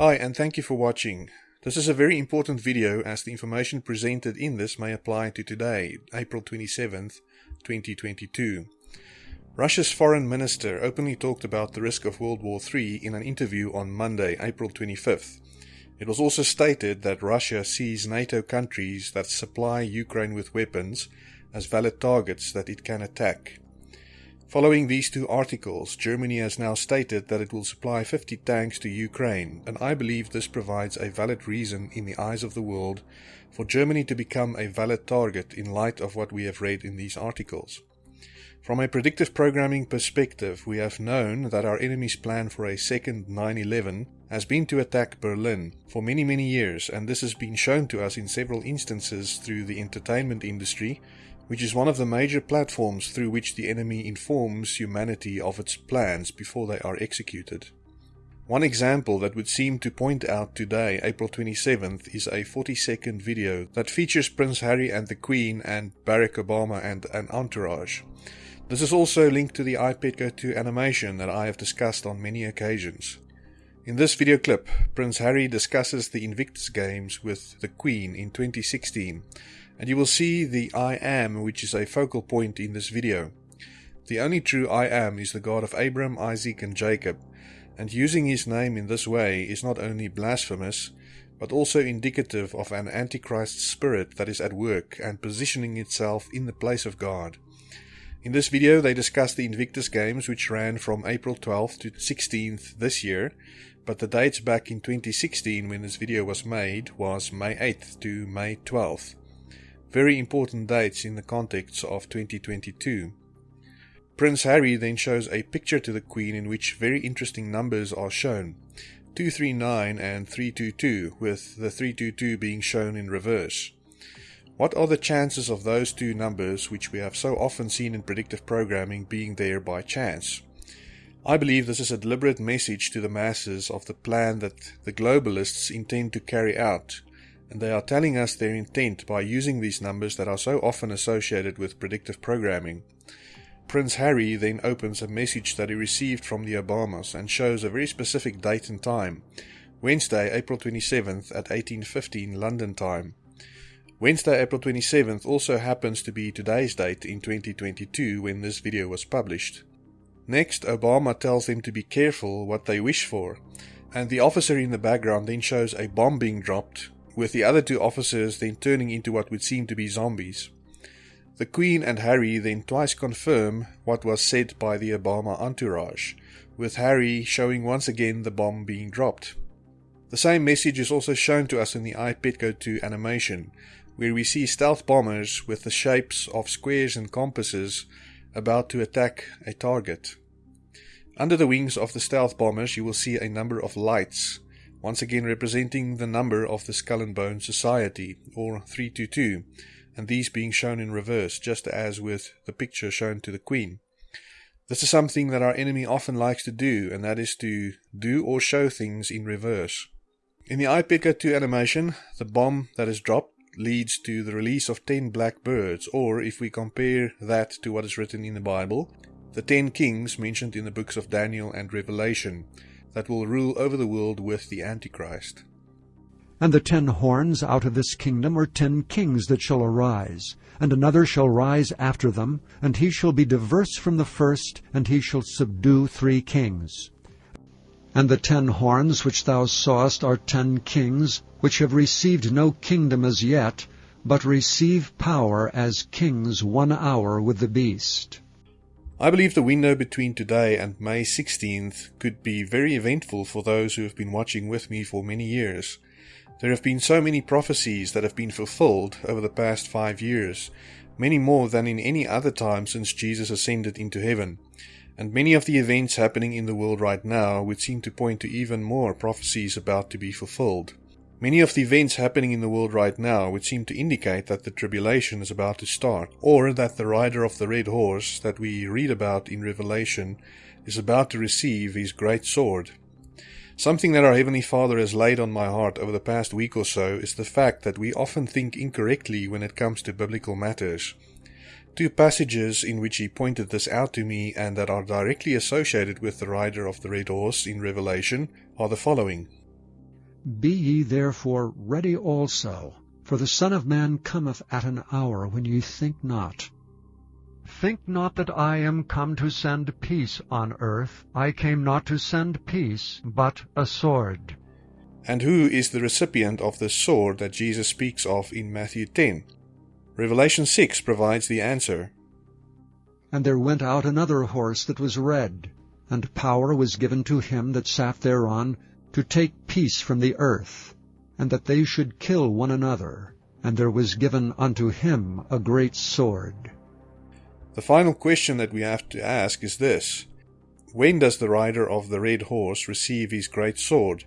Hi and thank you for watching. This is a very important video as the information presented in this may apply to today, April 27th, 2022. Russia's foreign minister openly talked about the risk of World War III in an interview on Monday, April 25th. It was also stated that Russia sees NATO countries that supply Ukraine with weapons as valid targets that it can attack. Following these two articles, Germany has now stated that it will supply 50 tanks to Ukraine, and I believe this provides a valid reason in the eyes of the world for Germany to become a valid target in light of what we have read in these articles. From a predictive programming perspective, we have known that our enemy's plan for a second 9-11 has been to attack Berlin for many many years and this has been shown to us in several instances through the entertainment industry, which is one of the major platforms through which the enemy informs humanity of its plans before they are executed. One example that would seem to point out today, April 27th, is a 40 second video that features Prince Harry and the Queen and Barack Obama and an entourage. This is also linked to the I Pet Goat 2 animation that I have discussed on many occasions. In this video clip, Prince Harry discusses the Invictus Games with the Queen in 2016, and you will see the I Am which is a focal point in this video. The only true I Am is the God of Abraham, Isaac and Jacob, and using his name in this way is not only blasphemous, but also indicative of an Antichrist spirit that is at work and positioning itself in the place of God. In this video they discuss the Invictus Games which ran from April 12th to 16th this year, but the dates back in 2016 when this video was made was May 8th to May 12th. Very important dates in the context of 2022. Prince Harry then shows a picture to the Queen in which very interesting numbers are shown. 239 and 322 with the 322 being shown in reverse. What are the chances of those two numbers, which we have so often seen in predictive programming, being there by chance? I believe this is a deliberate message to the masses of the plan that the globalists intend to carry out, and they are telling us their intent by using these numbers that are so often associated with predictive programming. Prince Harry then opens a message that he received from the Obamas and shows a very specific date and time, Wednesday, April 27th at 1815 London time. Wednesday, April 27th also happens to be today's date in 2022 when this video was published. Next, Obama tells them to be careful what they wish for, and the officer in the background then shows a bomb being dropped, with the other two officers then turning into what would seem to be zombies. The Queen and Harry then twice confirm what was said by the Obama entourage, with Harry showing once again the bomb being dropped. The same message is also shown to us in the I Pet Goat 2 animation, where we see stealth bombers with the shapes of squares and compasses about to attack a target. Under the wings of the stealth bombers you will see a number of lights, once again representing the number of the Skull and Bone Society, or 322, and these being shown in reverse, just as with the picture shown to the Queen. This is something that our enemy often likes to do, and that is to do or show things in reverse. In the I Pet Goat 2 animation, the bomb that is dropped leads to the release of 10 black birds, or if we compare that to what is written in the Bible, the 10 kings mentioned in the books of Daniel and Revelation that will rule over the world with the Antichrist. And the ten horns out of this kingdom are ten kings that shall arise, and another shall rise after them, and he shall be diverse from the first, and he shall subdue three kings. And the ten horns which thou sawest are ten kings, which have received no kingdom as yet, but receive power as kings one hour with the beast. I believe the window between today and May 16th could be very eventful for those who have been watching with me for many years. There have been so many prophecies that have been fulfilled over the past five years, many more than in any other time since Jesus ascended into heaven and many of the events happening in the world right now would seem to point to even more prophecies about to be fulfilled. Many of the events happening in the world right now would seem to indicate that the tribulation is about to start, or that the rider of the red horse that we read about in Revelation is about to receive his great sword. Something that our Heavenly Father has laid on my heart over the past week or so is the fact that we often think incorrectly when it comes to biblical matters. Two passages in which he pointed this out to me and that are directly associated with the rider of the red horse in Revelation are the following. Be ye therefore ready also, for the Son of Man cometh at an hour when ye think not. Think not that I am come to send peace on earth. I came not to send peace, but a sword. And who is the recipient of the sword that Jesus speaks of in Matthew 10? Revelation 6 provides the answer. And there went out another horse that was red, and power was given to him that sat thereon to take peace from the earth, and that they should kill one another. And there was given unto him a great sword. The final question that we have to ask is this When does the rider of the red horse receive his great sword?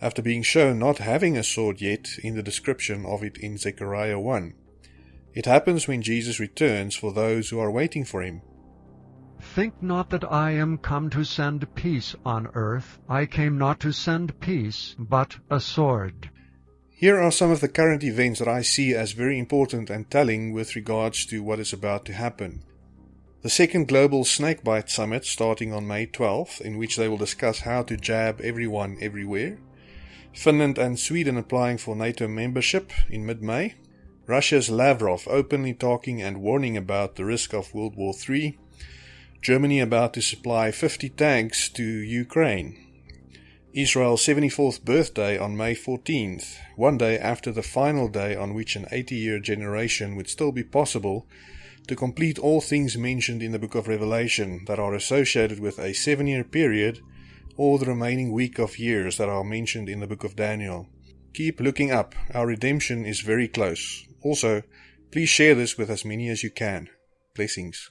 After being shown not having a sword yet in the description of it in Zechariah 1. It happens when Jesus returns for those who are waiting for him. Think not that I am come to send peace on earth. I came not to send peace, but a sword. Here are some of the current events that I see as very important and telling with regards to what is about to happen. The second Global Snakebite Summit starting on May 12th, in which they will discuss how to jab everyone everywhere. Finland and Sweden applying for NATO membership in mid May. Russia's Lavrov openly talking and warning about the risk of World War III. Germany about to supply 50 tanks to Ukraine. Israel's 74th birthday on May 14th, one day after the final day on which an 80 year generation would still be possible to complete all things mentioned in the book of Revelation that are associated with a seven year period or the remaining week of years that are mentioned in the book of Daniel. Keep looking up, our redemption is very close. Also, please share this with as many as you can. Blessings.